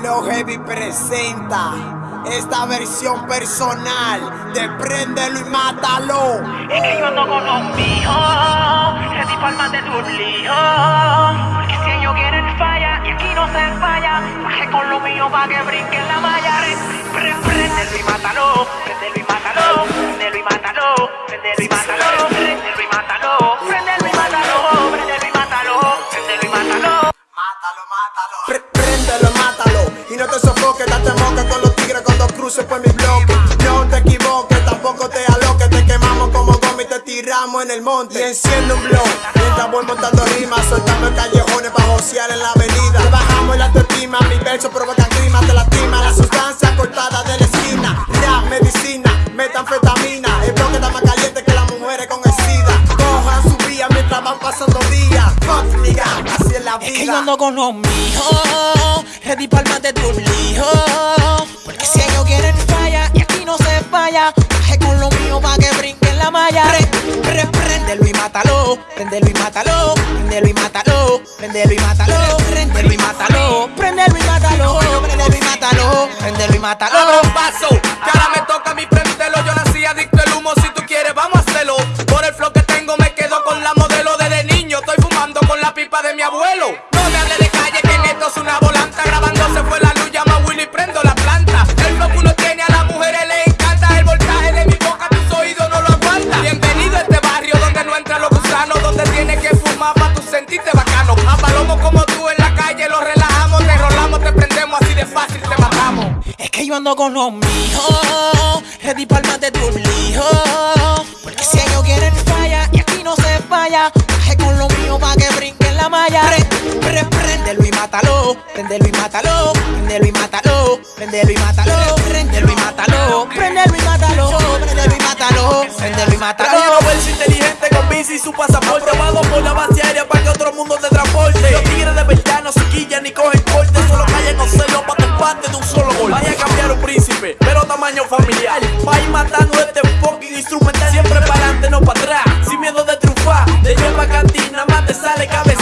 Flow Heavy presenta esta versión personal de Préndelo y Mátalo. Es que yo ando con los míos, ready palmas de tu lío. Porque si ellos quieren falla y aquí no se falla, bajé con lo mío pa' que brinquen la malla. Préndelo y mátalo, préndelo y mátalo, préndelo y mátalo, préndelo y mátalo, mátalo. Y no te sofoques, date moca con los tigres cuando cruces por mi bloque. No te equivoques, tampoco te aloques. Te quemamos como goma y te tiramos en el monte. Y enciende un blog. Mientras voy montando rimas, soltando callejones para josear en la avenida. Te bajamos la autoestima, mis versos provocan clima, te lastima. La sustancia la. Es que yo ando con los míos, ready palmas de tus líos. Porque si ellos quieren falla, y aquí no se falla. Baje con lo mío pa' que brinquen la malla. Repréndelo y mátalo, prendelo y mátalo, prendelo y mátalo, prendelo y mátalo, prendelo y mátalo, prendelo y mátalo, prendelo y mátalo, prendelo y mátalo. De mi abuelo. No me hable de calle, que en esto es una volanta. Grabando se fue la luz, llama a Willy, prendo la planta. El flow que uno tiene a las mujeres les encanta. El voltaje de mi boca, tus oídos no lo aguantan. Bienvenido a este barrio donde no entran los gusanos. Donde tienes que fumar para tu sentirte bacano. A palomos como tú en la calle, los relajamos, te rolamos, te prendemos así de fácil, te matamos. Es que yo ando con los míos, ready palmas de tu lío. Porque si ellos quieren falla y aquí no se falla, con lo mío pa' que brinquen la malla. Pre, pre, préndelo y mátalo, préndelo y mátalo, préndelo y mátalo, préndelo y mátalo, préndelo y mátalo, préndelo y mátalo, préndelo y mátalo, préndelo y mátalo. Inteligente con bici y su pasaporte. Vamos por la base aérea para que otro mundo te transporte. Los tigres de verdad no se quillan ni cogen